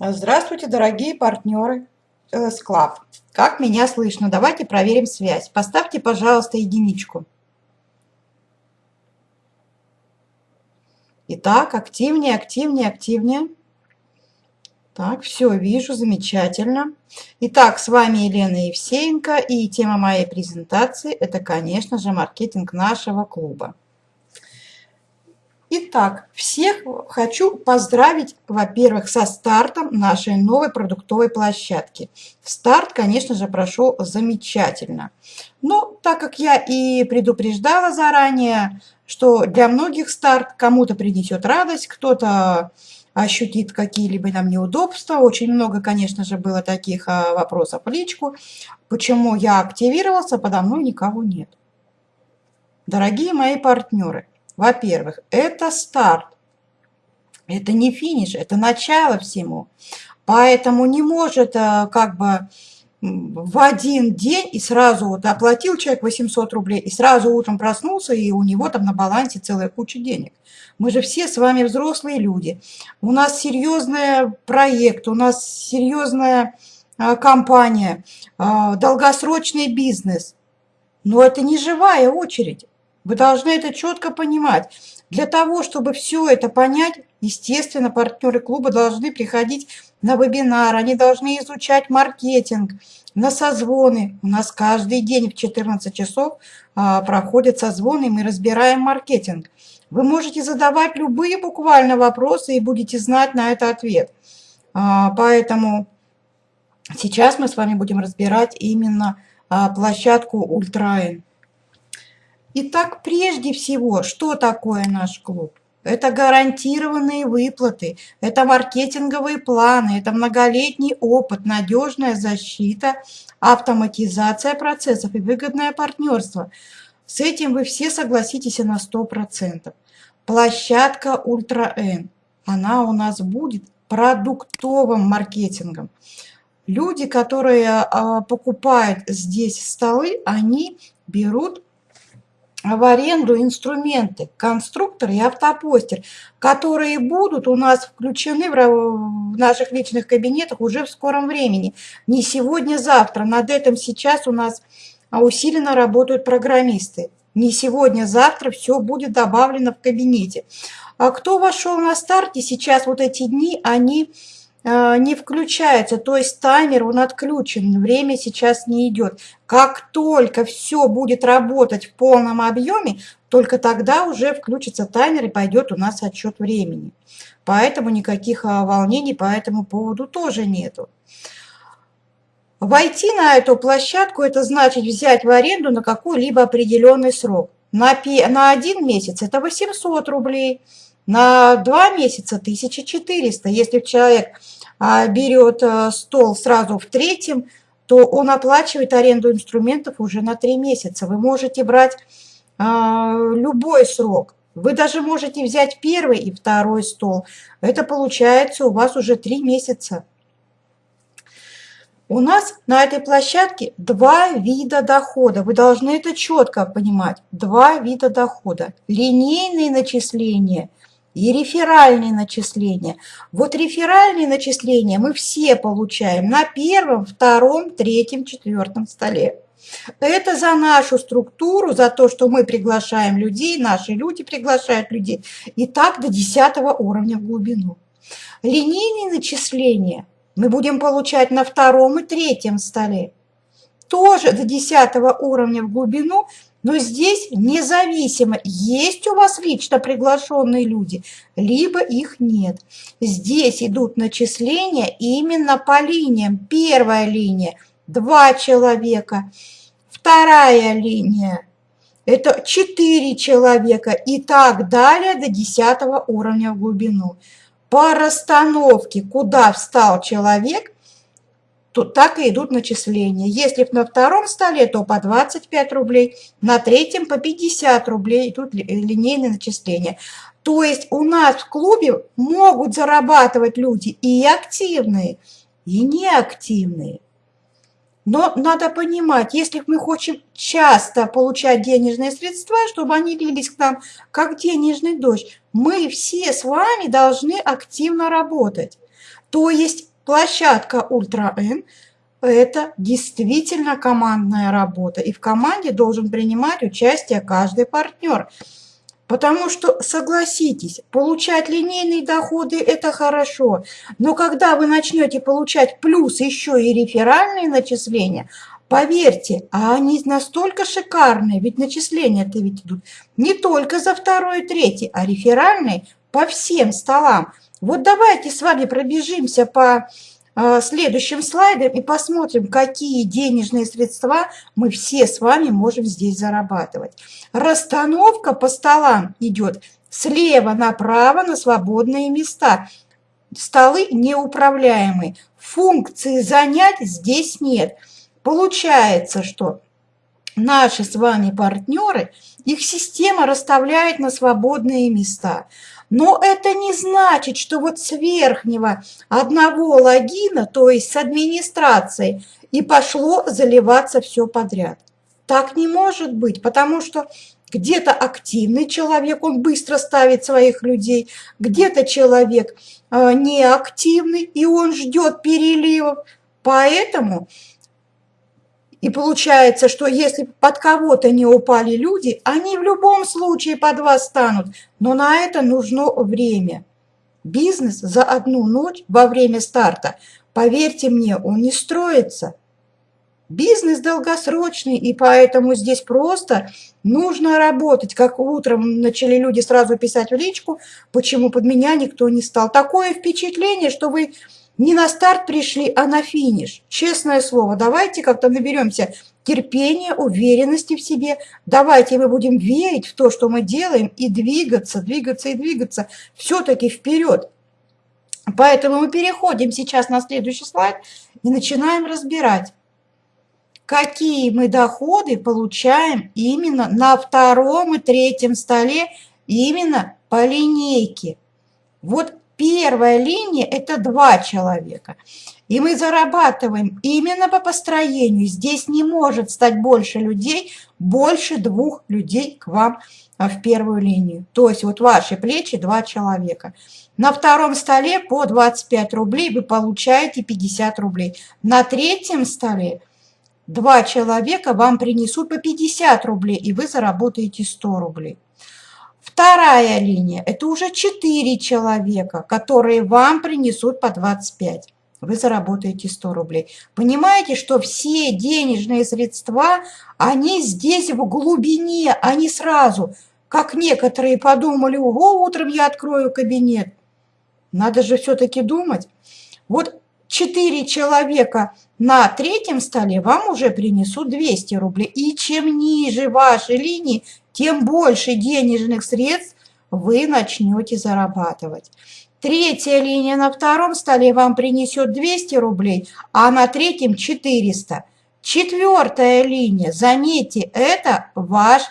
Здравствуйте, дорогие партнеры LS Club. Как меня слышно? Давайте проверим связь. Поставьте, пожалуйста, единичку. Итак, активнее, активнее, активнее. Так, все, вижу, замечательно. Итак, с вами Елена Евсеенко, и тема моей презентации – это, конечно же, маркетинг нашего клуба. Итак, всех хочу поздравить, во-первых, со стартом нашей новой продуктовой площадки. Старт, конечно же, прошел замечательно. Но так как я и предупреждала заранее, что для многих старт кому-то принесет радость, кто-то ощутит какие-либо там неудобства. Очень много, конечно же, было таких а, вопросов в личку. Почему я активировался, подо мной никого нет. Дорогие мои партнеры, во-первых, это старт, это не финиш, это начало всему. Поэтому не может э, как бы в один день и сразу вот оплатил человек 800 рублей, и сразу утром проснулся, и у него там на балансе целая куча денег. Мы же все с вами взрослые люди. У нас серьезный проект, у нас серьезная э, компания, э, долгосрочный бизнес. Но это не живая очередь. Вы должны это четко понимать. Для того, чтобы все это понять, естественно, партнеры клуба должны приходить на вебинар, они должны изучать маркетинг, на созвоны. У нас каждый день в 14 часов а, проходят созвоны, и мы разбираем маркетинг. Вы можете задавать любые буквально вопросы и будете знать на это ответ. А, поэтому сейчас мы с вами будем разбирать именно а, площадку Ультраин. Итак, прежде всего, что такое наш клуб? Это гарантированные выплаты, это маркетинговые планы, это многолетний опыт, надежная защита, автоматизация процессов и выгодное партнерство. С этим вы все согласитесь на 100%. Площадка Ультра N, она у нас будет продуктовым маркетингом. Люди, которые а, покупают здесь столы, они берут в аренду инструменты, конструктор и автопостер, которые будут у нас включены в наших личных кабинетах уже в скором времени. Не сегодня, завтра. Над этим сейчас у нас усиленно работают программисты. Не сегодня, завтра все будет добавлено в кабинете. А кто вошел на старте, сейчас вот эти дни, они не включается, то есть таймер, он отключен, время сейчас не идет. Как только все будет работать в полном объеме, только тогда уже включится таймер и пойдет у нас отчет времени. Поэтому никаких а, волнений по этому поводу тоже нету. Войти на эту площадку – это значит взять в аренду на какой-либо определенный срок. На, на один месяц это 800 рублей, на два месяца 1400. Если человек а, берет э, стол сразу в третьем, то он оплачивает аренду инструментов уже на три месяца. Вы можете брать а, любой срок. Вы даже можете взять первый и второй стол. Это получается у вас уже три месяца. У нас на этой площадке два вида дохода. Вы должны это четко понимать. Два вида дохода. Линейные начисления – и реферальные начисления. Вот реферальные начисления мы все получаем на первом, втором, третьем, четвертом столе. Это за нашу структуру, за то, что мы приглашаем людей, наши люди приглашают людей. И так до 10 уровня в глубину. Линейные начисления мы будем получать на втором и третьем столе. Тоже до 10 уровня в глубину но здесь независимо, есть у вас лично приглашенные люди, либо их нет. Здесь идут начисления именно по линиям. Первая линия – два человека. Вторая линия – это четыре человека. И так далее до 10 уровня в глубину. По расстановке, куда встал человек, то так и идут начисления. Если на втором столе, то по 25 рублей, на третьем по 50 рублей идут линейные начисления. То есть у нас в клубе могут зарабатывать люди и активные, и неактивные. Но надо понимать, если мы хотим часто получать денежные средства, чтобы они лились к нам как денежный дождь, мы все с вами должны активно работать. То есть площадка Ультра Н – это действительно командная работа, и в команде должен принимать участие каждый партнер. Потому что, согласитесь, получать линейные доходы – это хорошо, но когда вы начнете получать плюс еще и реферальные начисления, Поверьте, а они настолько шикарные, ведь начисления-то ведь идут не только за второй и третий, а реферальные по всем столам. Вот давайте с вами пробежимся по э, следующим слайдам и посмотрим, какие денежные средства мы все с вами можем здесь зарабатывать. Расстановка по столам идет слева направо на свободные места. Столы неуправляемые. Функции занять здесь нет. Получается, что наши с вами партнеры, их система расставляет на свободные места. Но это не значит, что вот с верхнего одного логина, то есть с администрацией, и пошло заливаться все подряд. Так не может быть, потому что где-то активный человек, он быстро ставит своих людей, где-то человек э, неактивный, и он ждет переливов. Поэтому и получается, что если под кого-то не упали люди, они в любом случае под вас станут. Но на это нужно время. Бизнес за одну ночь во время старта, поверьте мне, он не строится. Бизнес долгосрочный, и поэтому здесь просто нужно работать. Как утром начали люди сразу писать в личку, почему под меня никто не стал. Такое впечатление, что вы не на старт пришли, а на финиш. Честное слово, давайте как-то наберемся терпения, уверенности в себе. Давайте мы будем верить в то, что мы делаем, и двигаться, двигаться и двигаться все-таки вперед. Поэтому мы переходим сейчас на следующий слайд и начинаем разбирать, какие мы доходы получаем именно на втором и третьем столе, именно по линейке. Вот Первая линия – это два человека. И мы зарабатываем именно по построению. Здесь не может стать больше людей, больше двух людей к вам а, в первую линию. То есть вот ваши плечи два человека. На втором столе по 25 рублей вы получаете 50 рублей. На третьем столе два человека вам принесут по 50 рублей, и вы заработаете 100 рублей. Вторая линия – это уже 4 человека, которые вам принесут по 25. Вы заработаете 100 рублей. Понимаете, что все денежные средства, они здесь в глубине, не сразу. Как некоторые подумали, ого, утром я открою кабинет. Надо же все-таки думать. Вот 4 человека на третьем столе вам уже принесут 200 рублей. И чем ниже вашей линии, тем больше денежных средств вы начнете зарабатывать. Третья линия на втором столе вам принесет 200 рублей, а на третьем 400. Четвертая линия, заметьте, это ваш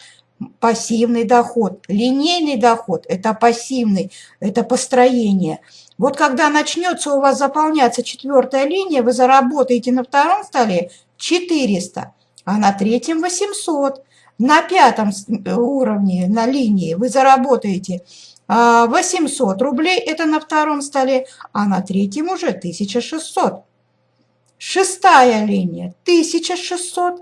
пассивный доход. Линейный доход – это пассивный, это построение. Вот когда начнется у вас заполняться четвертая линия, вы заработаете на втором столе 400, а на третьем 800 на пятом уровне, на линии вы заработаете 800 а, рублей, это на втором столе, а на третьем уже 1600. Шестая линия 1600,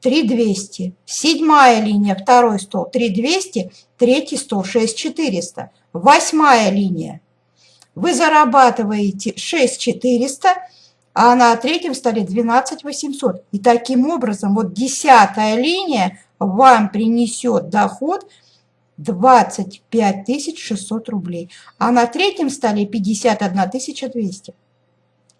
3200. Седьмая линия, второй стол 3200, третий стол 6400. Восьмая линия. Вы зарабатываете 6400, а на третьем столе 12 800. И таким образом вот десятая линия вам принесет доход 25 600 рублей, а на третьем столе 51 200.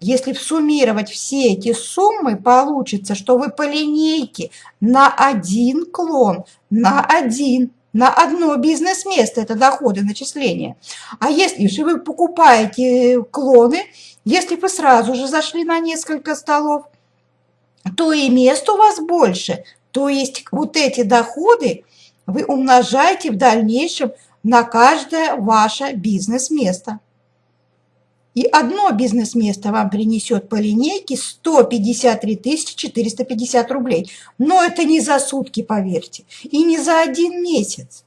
Если суммировать все эти суммы, получится, что вы по линейке на один клон, на один на одно бизнес-место, это доходы, начисления. А если же вы покупаете клоны, если вы сразу же зашли на несколько столов, то и мест у вас больше. То есть вот эти доходы вы умножаете в дальнейшем на каждое ваше бизнес-место. И одно бизнес-место вам принесет по линейке 153 450 рублей. Но это не за сутки, поверьте, и не за один месяц.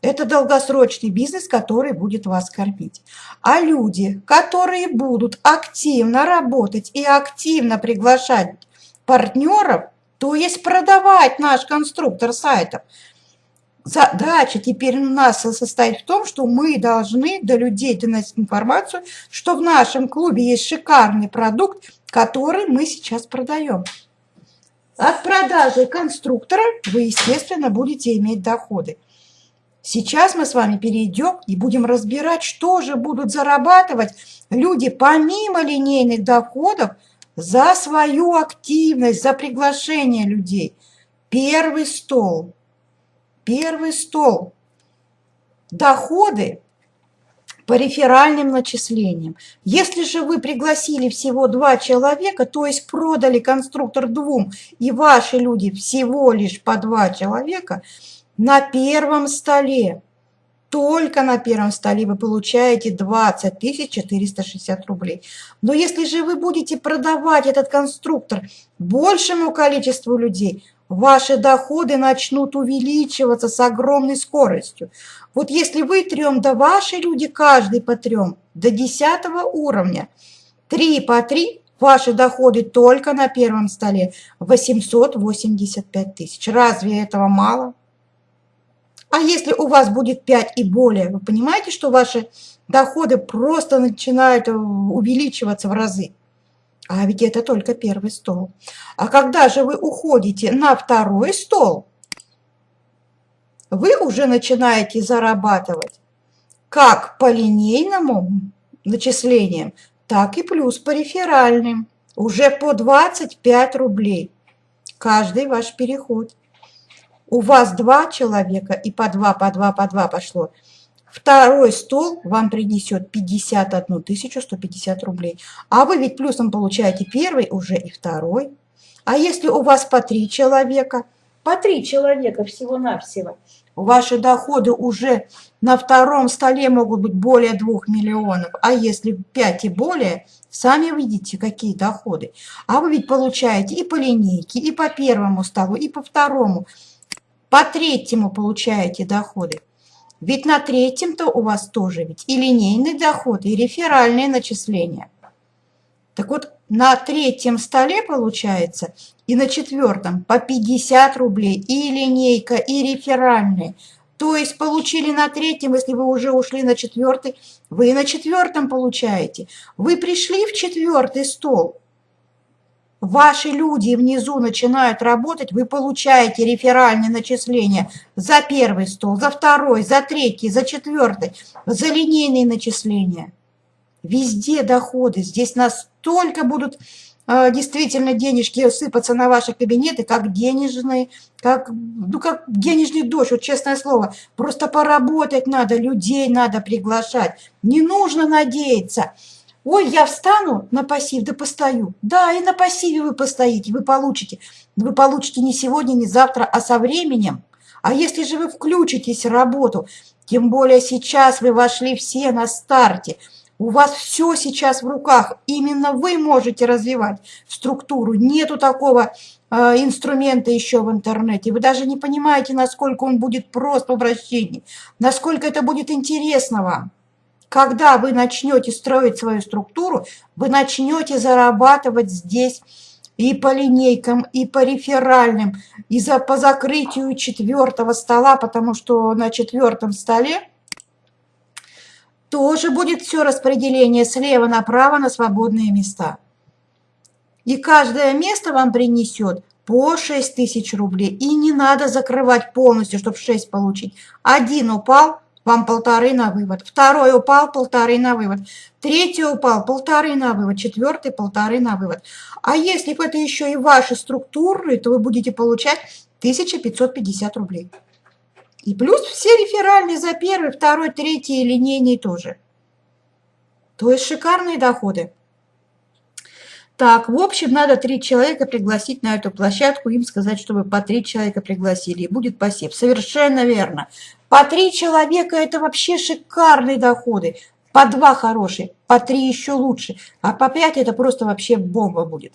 Это долгосрочный бизнес, который будет вас кормить. А люди, которые будут активно работать и активно приглашать партнеров, то есть продавать наш конструктор сайтов, задача теперь у нас состоит в том, что мы должны до людей доносить информацию, что в нашем клубе есть шикарный продукт, который мы сейчас продаем. От продажи конструктора вы, естественно, будете иметь доходы. Сейчас мы с вами перейдем и будем разбирать, что же будут зарабатывать люди помимо линейных доходов за свою активность, за приглашение людей. Первый стол. Первый стол. Доходы по реферальным начислениям. Если же вы пригласили всего два человека, то есть продали конструктор двум, и ваши люди всего лишь по два человека, на первом столе, только на первом столе вы получаете 20 460 рублей. Но если же вы будете продавать этот конструктор большему количеству людей, ваши доходы начнут увеличиваться с огромной скоростью. Вот если вы трем, да ваши люди каждый по трем, до 10 уровня, три по три, ваши доходы только на первом столе 885 тысяч. Разве этого мало? А если у вас будет 5 и более, вы понимаете, что ваши доходы просто начинают увеличиваться в разы? А ведь это только первый стол. А когда же вы уходите на второй стол, вы уже начинаете зарабатывать как по линейному начислениям, так и плюс по реферальным. Уже по 25 рублей каждый ваш переход. У вас два человека и по два, по два, по два пошло – Второй стол вам принесет 51 150 рублей. А вы ведь плюсом получаете первый уже и второй. А если у вас по три человека, по три человека всего-навсего, ваши доходы уже на втором столе могут быть более 2 миллионов. А если 5 и более, сами видите, какие доходы. А вы ведь получаете и по линейке, и по первому столу, и по второму. По третьему получаете доходы. Ведь на третьем-то у вас тоже ведь и линейный доход, и реферальные начисления. Так вот, на третьем столе получается и на четвертом по 50 рублей и линейка, и реферальные. То есть получили на третьем, если вы уже ушли на четвертый, вы на четвертом получаете. Вы пришли в четвертый стол, ваши люди внизу начинают работать, вы получаете реферальные начисления за первый стол, за второй, за третий, за четвертый, за линейные начисления. Везде доходы. Здесь настолько будут э, действительно денежки сыпаться на ваши кабинеты, как денежные, как, ну, как денежный дождь, вот честное слово. Просто поработать надо, людей надо приглашать. Не нужно надеяться. Ой, я встану на пассив, да постою. Да, и на пассиве вы постоите, вы получите. Вы получите не сегодня, не завтра, а со временем. А если же вы включитесь в работу, тем более сейчас вы вошли все на старте, у вас все сейчас в руках, именно вы можете развивать структуру. Нету такого э, инструмента еще в интернете. Вы даже не понимаете, насколько он будет прост в обращении, насколько это будет интересно вам. Когда вы начнете строить свою структуру, вы начнете зарабатывать здесь и по линейкам, и по реферальным, и за, по закрытию четвертого стола, потому что на четвертом столе тоже будет все распределение слева направо на свободные места. И каждое место вам принесет по 6 тысяч рублей. И не надо закрывать полностью, чтобы 6 получить. Один упал, вам полторы на вывод. Второй упал, полторы на вывод. Третий упал, полторы на вывод. Четвертый, полторы на вывод. А если это еще и ваши структуры, то вы будете получать 1550 рублей. И плюс все реферальные за первый, второй, третий линейные тоже. То есть шикарные доходы. Так, в общем, надо три человека пригласить на эту площадку, им сказать, чтобы по три человека пригласили, и будет пассив. Совершенно верно. По три человека – это вообще шикарные доходы. По два хорошие, по три еще лучше, а по пять – это просто вообще бомба будет.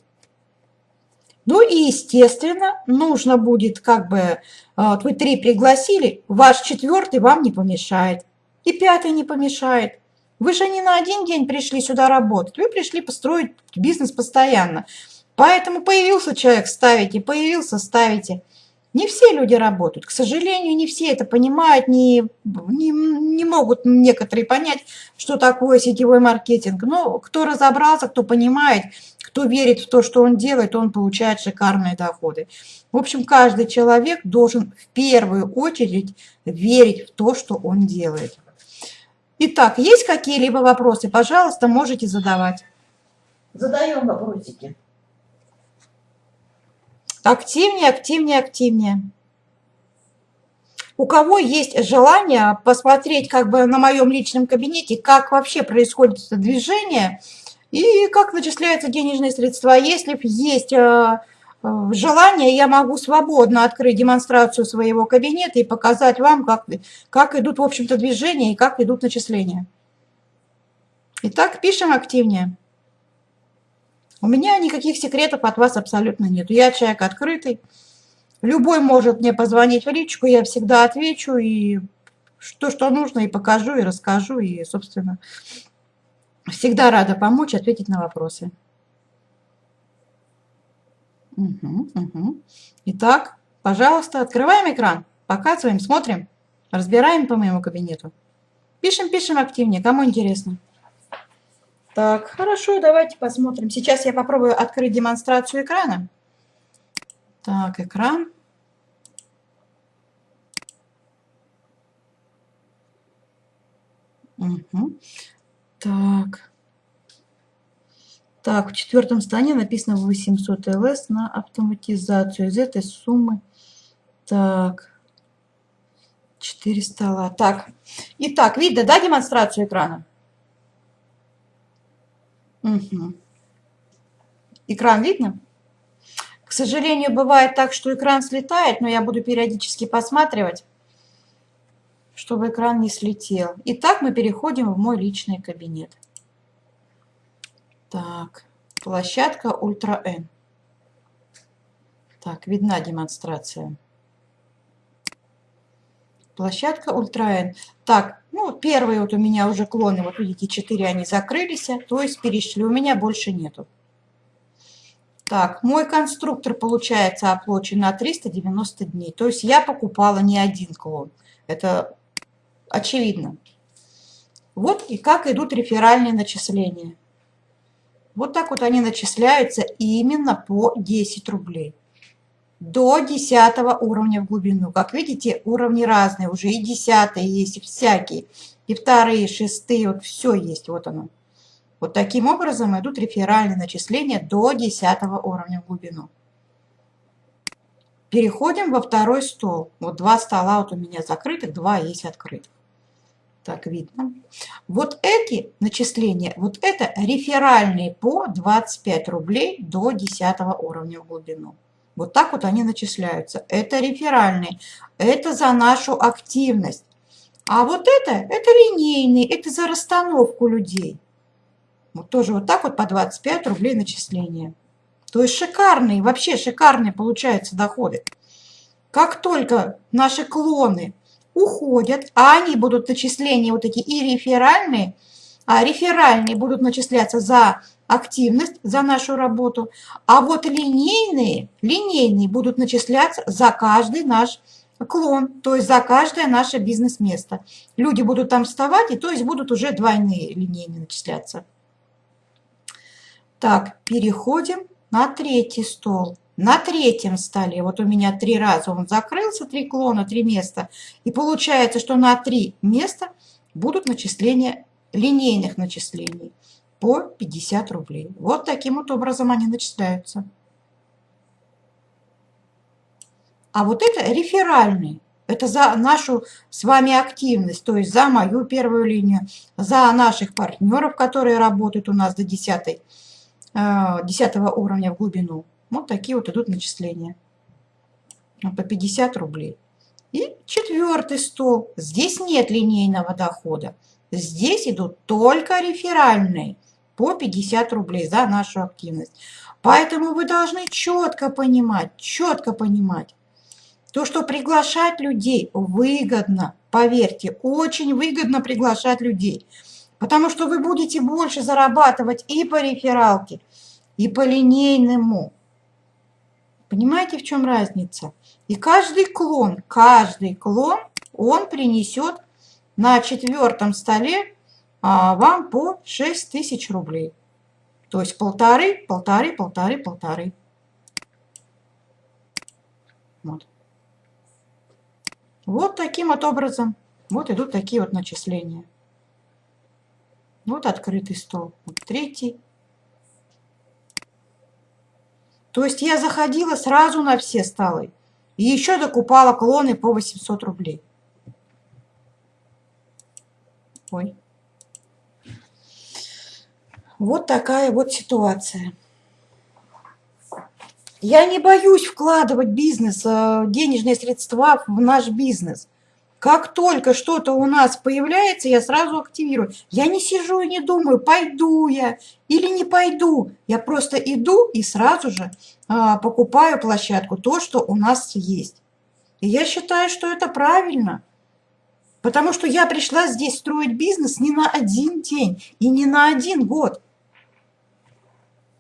Ну и, естественно, нужно будет как бы, вот вы три пригласили, ваш четвертый вам не помешает, и пятый не помешает. Вы же не на один день пришли сюда работать, вы пришли построить бизнес постоянно. Поэтому появился человек, ставите, появился, ставите. Не все люди работают. К сожалению, не все это понимают, не, не, не могут некоторые понять, что такое сетевой маркетинг. Но кто разобрался, кто понимает, кто верит в то, что он делает, он получает шикарные доходы. В общем, каждый человек должен в первую очередь верить в то, что он делает. Итак, есть какие-либо вопросы? Пожалуйста, можете задавать. Задаем вопросики. Активнее, активнее, активнее. У кого есть желание посмотреть как бы на моем личном кабинете, как вообще происходит это движение и как начисляются денежные средства. Если есть э, э, желание, я могу свободно открыть демонстрацию своего кабинета и показать вам, как, как идут, в общем-то, движения и как идут начисления. Итак, пишем активнее. У меня никаких секретов от вас абсолютно нет. Я человек открытый. Любой может мне позвонить в личку, я всегда отвечу и что, что нужно, и покажу, и расскажу, и, собственно, всегда рада помочь, ответить на вопросы. Угу, угу. Итак, пожалуйста, открываем экран, показываем, смотрим, разбираем по моему кабинету. Пишем, пишем активнее, кому интересно. Так, хорошо, давайте посмотрим. Сейчас я попробую открыть демонстрацию экрана. Так, экран. Угу. Так. Так, в четвертом стане написано 800 ЛС на автоматизацию. Из этой суммы, так, 4 стола. Так, итак, видно, да, демонстрацию экрана? Угу. Экран видно? К сожалению, бывает так, что экран слетает, но я буду периодически посматривать, чтобы экран не слетел. Итак, мы переходим в мой личный кабинет. Так, площадка Ультра N. Так, видна демонстрация. Площадка Ультра N. Так, ну, первые вот у меня уже клоны, вот видите, 4 они закрылись, то есть перешли, у меня больше нету. Так, мой конструктор, получается, оплачен на 390 дней. То есть я покупала не один клон. Это очевидно. Вот и как идут реферальные начисления. Вот так вот они начисляются именно по 10 рублей до 10 уровня в глубину. Как видите, уровни разные, уже и 10 есть, и всякие, и вторые, и шестые, вот все есть, вот оно. Вот таким образом идут реферальные начисления до 10 уровня в глубину. Переходим во второй стол. Вот два стола вот у меня закрытых, два есть открытых. Так видно. Вот эти начисления, вот это реферальные по 25 рублей до 10 уровня в глубину. Вот так вот они начисляются. Это реферальные. Это за нашу активность. А вот это, это линейный, это за расстановку людей. Вот тоже вот так вот по 25 рублей начисления. То есть шикарные, вообще шикарные получаются доходы. Как только наши клоны уходят, а они будут начисления вот эти и реферальные, а реферальные будут начисляться за активность за нашу работу, а вот линейные, линейные будут начисляться за каждый наш клон, то есть за каждое наше бизнес-место. Люди будут там вставать, и то есть будут уже двойные линейные начисляться. Так, переходим на третий стол. На третьем столе, вот у меня три раза он закрылся, три клона, три места. И получается, что на три места будут начисления линейных начислений по 50 рублей. Вот таким вот образом они начисляются. А вот это реферальный. Это за нашу с вами активность, то есть за мою первую линию, за наших партнеров, которые работают у нас до 10, 10 э, уровня в глубину. Вот такие вот идут начисления по 50 рублей. И четвертый стол. Здесь нет линейного дохода. Здесь идут только реферальные по 50 рублей за нашу активность. Поэтому вы должны четко понимать, четко понимать, то, что приглашать людей выгодно, поверьте, очень выгодно приглашать людей. Потому что вы будете больше зарабатывать и по рефералке, и по линейному. Понимаете, в чем разница? И каждый клон, каждый клон, он принесет на четвертом столе вам по 6 тысяч рублей. То есть полторы, полторы, полторы, полторы. Вот. вот таким вот образом. Вот идут такие вот начисления. Вот открытый стол. Вот третий. То есть я заходила сразу на все столы. И еще докупала клоны по 800 рублей. Ой. Вот такая вот ситуация. Я не боюсь вкладывать бизнес, э, денежные средства в наш бизнес. Как только что-то у нас появляется, я сразу активирую. Я не сижу и не думаю, пойду я или не пойду. Я просто иду и сразу же а, покупаю площадку, то, что у нас есть. И я считаю, что это правильно. Потому что я пришла здесь строить бизнес не на один день и не на один год.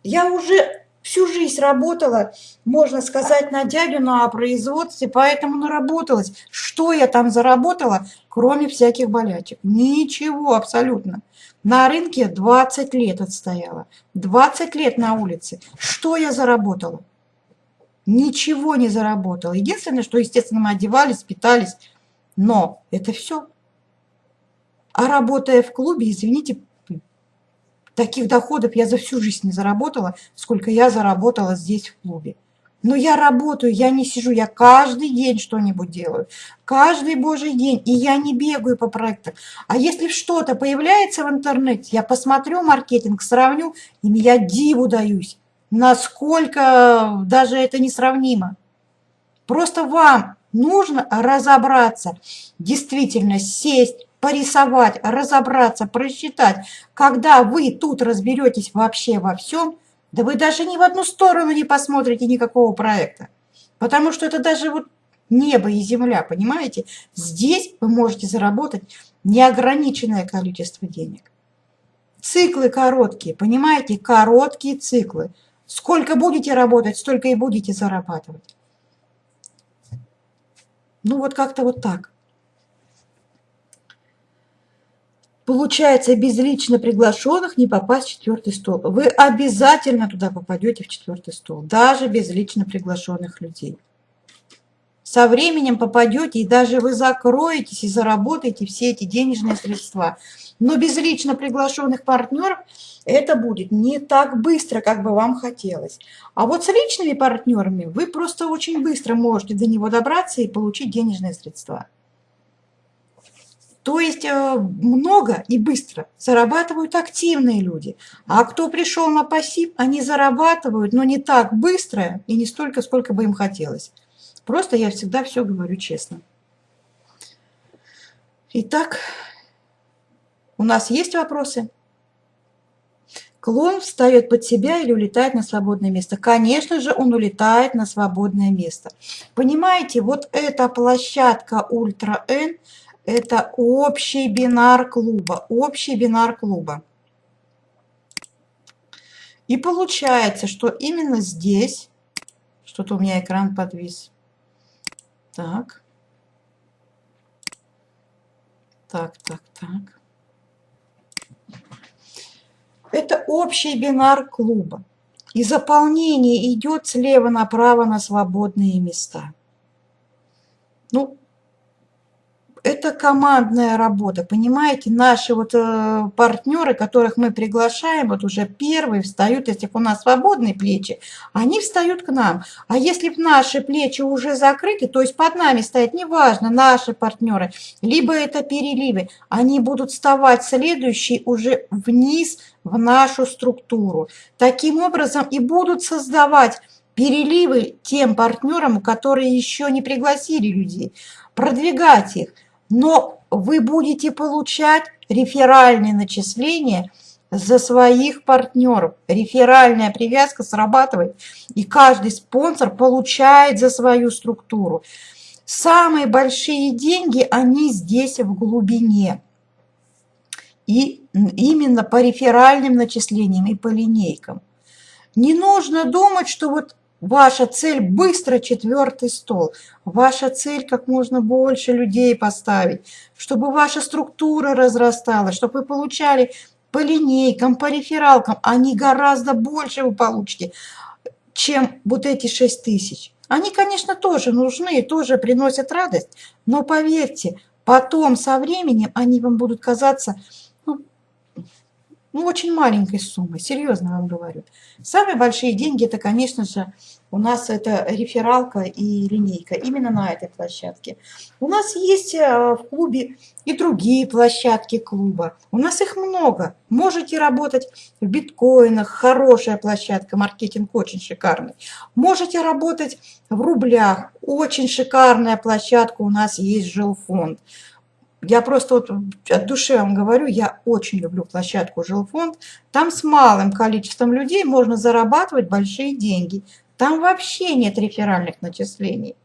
Я уже всю жизнь работала, можно сказать, на дядю на производстве, поэтому наработалась. Что я там заработала, кроме всяких болячек? Ничего абсолютно. На рынке 20 лет отстояла, 20 лет на улице. Что я заработала? Ничего не заработала. Единственное, что, естественно, мы одевались, питались, но это все. А работая в клубе, извините, Таких доходов я за всю жизнь не заработала, сколько я заработала здесь в клубе. Но я работаю, я не сижу, я каждый день что-нибудь делаю. Каждый божий день. И я не бегаю по проектам. А если что-то появляется в интернете, я посмотрю маркетинг, сравню, и я диву даюсь. Насколько даже это несравнимо. Просто вам нужно разобраться, действительно сесть, порисовать, разобраться, просчитать. Когда вы тут разберетесь вообще во всем, да вы даже ни в одну сторону не посмотрите никакого проекта. Потому что это даже вот небо и земля, понимаете? Здесь вы можете заработать неограниченное количество денег. Циклы короткие, понимаете? Короткие циклы. Сколько будете работать, столько и будете зарабатывать. Ну вот как-то вот так. Получается, без лично приглашенных не попасть в четвертый стол. Вы обязательно туда попадете в четвертый стол, даже без лично приглашенных людей. Со временем попадете, и даже вы закроетесь и заработаете все эти денежные средства. Но без лично приглашенных партнеров это будет не так быстро, как бы вам хотелось. А вот с личными партнерами вы просто очень быстро можете до него добраться и получить денежные средства. То есть э, много и быстро зарабатывают активные люди. А кто пришел на пассив, они зарабатывают, но не так быстро и не столько, сколько бы им хотелось. Просто я всегда все говорю честно. Итак, у нас есть вопросы? Клон встает под себя или улетает на свободное место? Конечно же, он улетает на свободное место. Понимаете, вот эта площадка Ультра N – это общий бинар клуба. Общий бинар клуба. И получается, что именно здесь, что-то у меня экран подвис. Так. Так, так, так. Это общий бинар клуба. И заполнение идет слева направо на свободные места. Ну, это командная работа, понимаете, наши вот э, партнеры, которых мы приглашаем, вот уже первые встают, если у нас свободные плечи, они встают к нам. А если наши плечи уже закрыты, то есть под нами стоят, неважно, наши партнеры, либо это переливы, они будут вставать следующие уже вниз в нашу структуру. Таким образом и будут создавать переливы тем партнерам, которые еще не пригласили людей, продвигать их – но вы будете получать реферальные начисления за своих партнеров. Реферальная привязка срабатывает, и каждый спонсор получает за свою структуру. Самые большие деньги, они здесь в глубине. И именно по реферальным начислениям и по линейкам. Не нужно думать, что вот Ваша цель – быстро четвертый стол. Ваша цель – как можно больше людей поставить, чтобы ваша структура разрасталась, чтобы вы получали по линейкам, по рефералкам. Они гораздо больше вы получите, чем вот эти 6 тысяч. Они, конечно, тоже нужны, тоже приносят радость, но поверьте, потом со временем они вам будут казаться ну, очень маленькой суммой, серьезно вам говорю. Самые большие деньги, это, конечно же, у нас это рефералка и линейка, именно на этой площадке. У нас есть э, в клубе и другие площадки клуба. У нас их много. Можете работать в биткоинах, хорошая площадка, маркетинг очень шикарный. Можете работать в рублях, очень шикарная площадка у нас есть жилфонд. Я просто вот от души вам говорю, я очень люблю площадку «Жилфонд». Там с малым количеством людей можно зарабатывать большие деньги. Там вообще нет реферальных начислений.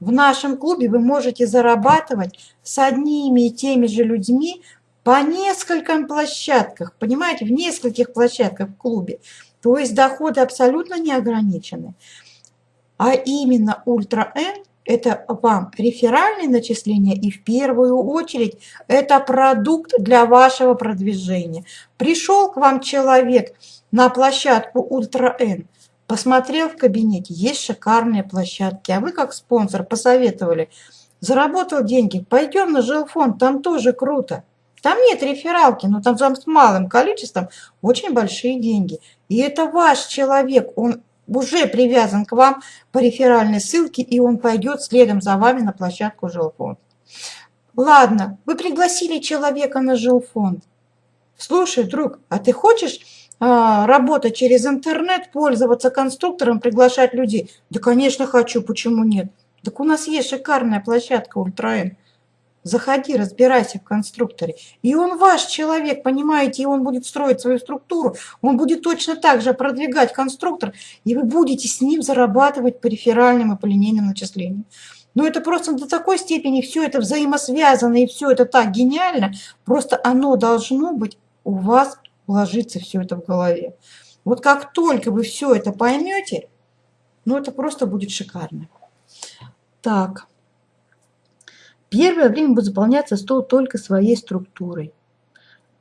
В нашем клубе вы можете зарабатывать с одними и теми же людьми по нескольким площадках, понимаете, в нескольких площадках в клубе. То есть доходы абсолютно не ограничены. А именно Ультра N это вам реферальные начисления и в первую очередь это продукт для вашего продвижения. Пришел к вам человек на площадку Ультра N, посмотрел в кабинете, есть шикарные площадки, а вы как спонсор посоветовали, заработал деньги, пойдем на жилфонд, там тоже круто. Там нет рефералки, но там, там с малым количеством очень большие деньги. И это ваш человек, он уже привязан к вам по реферальной ссылке, и он пойдет следом за вами на площадку жилфонд. Ладно, вы пригласили человека на жилфонд. Слушай, друг, а ты хочешь а, работать через интернет, пользоваться конструктором, приглашать людей? Да, конечно, хочу, почему нет? Так у нас есть шикарная площадка Ультраэн. Заходи, разбирайся в конструкторе. И он ваш человек, понимаете, и он будет строить свою структуру, он будет точно так же продвигать конструктор, и вы будете с ним зарабатывать по реферальным и по линейным начислениям. Но это просто до такой степени все это взаимосвязано, и все это так гениально, просто оно должно быть у вас ложиться все это в голове. Вот как только вы все это поймете, ну это просто будет шикарно. Так. Первое время будет заполняться стол только своей структурой.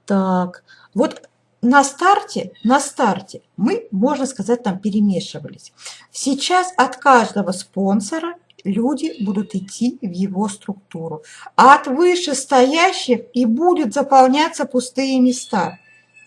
Так, вот на старте, на старте мы, можно сказать, там перемешивались. Сейчас от каждого спонсора люди будут идти в его структуру. А от вышестоящих и будут заполняться пустые места.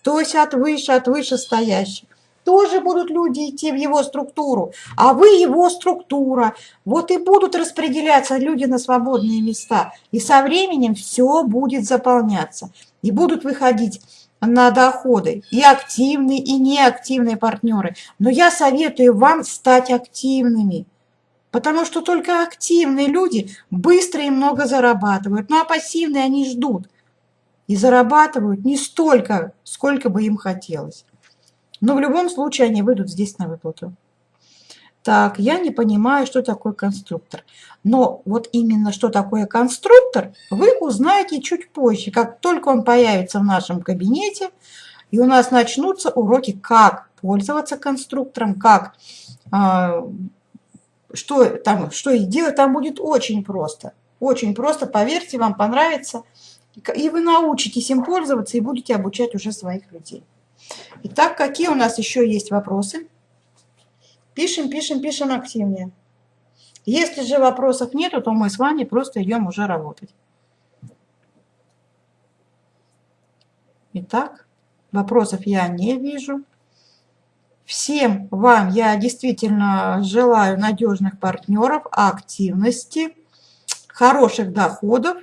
То есть от выше, от вышестоящих тоже будут люди идти в его структуру, а вы его структура. Вот и будут распределяться люди на свободные места. И со временем все будет заполняться. И будут выходить на доходы и активные, и неактивные партнеры. Но я советую вам стать активными. Потому что только активные люди быстро и много зарабатывают. Ну а пассивные они ждут. И зарабатывают не столько, сколько бы им хотелось. Но в любом случае они выйдут здесь на выплату. Так, я не понимаю, что такое конструктор. Но вот именно что такое конструктор, вы узнаете чуть позже, как только он появится в нашем кабинете, и у нас начнутся уроки, как пользоваться конструктором, как, э, что, там, что и делать, там будет очень просто. Очень просто, поверьте, вам понравится. И вы научитесь им пользоваться и будете обучать уже своих людей. Итак, какие у нас еще есть вопросы? Пишем, пишем, пишем активнее. Если же вопросов нету, то мы с вами просто идем уже работать. Итак, вопросов я не вижу. Всем вам я действительно желаю надежных партнеров, активности, хороших доходов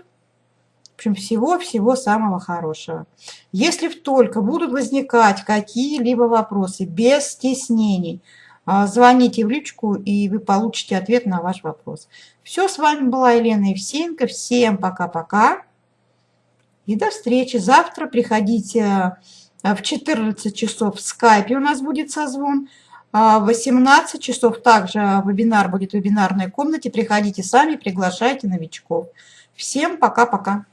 общем, всего-всего самого хорошего. Если только будут возникать какие-либо вопросы, без стеснений, а, звоните в личку, и вы получите ответ на ваш вопрос. Все, с вами была Елена Евсеенко. Всем пока-пока. И до встречи. Завтра приходите А В 14 часов в скайпе у нас будет созвон. А В 18 часов также вебинар будет в вебинарной комнате. Приходите сами, приглашайте новичков. Всем пока-пока.